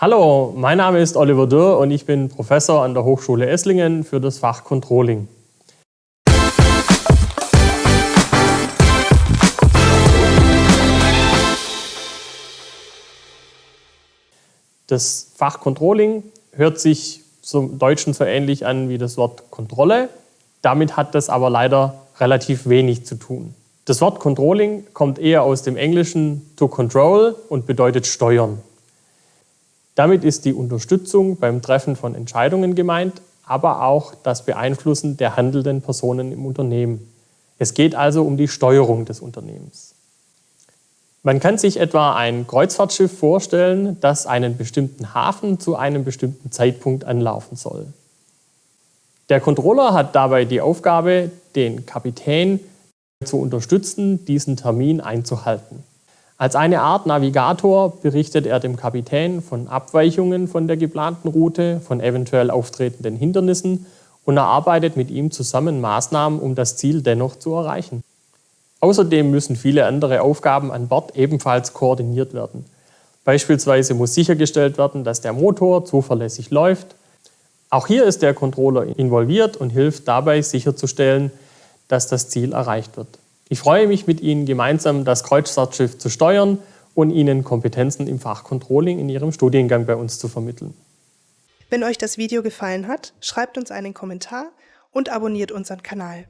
Hallo, mein Name ist Oliver Dürr und ich bin Professor an der Hochschule Esslingen für das Fach Controlling. Das Fach Controlling hört sich zum Deutschen so ähnlich an wie das Wort Kontrolle. Damit hat das aber leider relativ wenig zu tun. Das Wort Controlling kommt eher aus dem Englischen to control und bedeutet steuern. Damit ist die Unterstützung beim Treffen von Entscheidungen gemeint, aber auch das Beeinflussen der handelnden Personen im Unternehmen. Es geht also um die Steuerung des Unternehmens. Man kann sich etwa ein Kreuzfahrtschiff vorstellen, das einen bestimmten Hafen zu einem bestimmten Zeitpunkt anlaufen soll. Der Controller hat dabei die Aufgabe, den Kapitän zu unterstützen, diesen Termin einzuhalten. Als eine Art Navigator berichtet er dem Kapitän von Abweichungen von der geplanten Route, von eventuell auftretenden Hindernissen und erarbeitet mit ihm zusammen Maßnahmen, um das Ziel dennoch zu erreichen. Außerdem müssen viele andere Aufgaben an Bord ebenfalls koordiniert werden. Beispielsweise muss sichergestellt werden, dass der Motor zuverlässig läuft. Auch hier ist der Controller involviert und hilft dabei sicherzustellen, dass das Ziel erreicht wird. Ich freue mich, mit Ihnen gemeinsam das Kreuzfahrtschiff zu steuern und Ihnen Kompetenzen im Fach Controlling in Ihrem Studiengang bei uns zu vermitteln. Wenn euch das Video gefallen hat, schreibt uns einen Kommentar und abonniert unseren Kanal.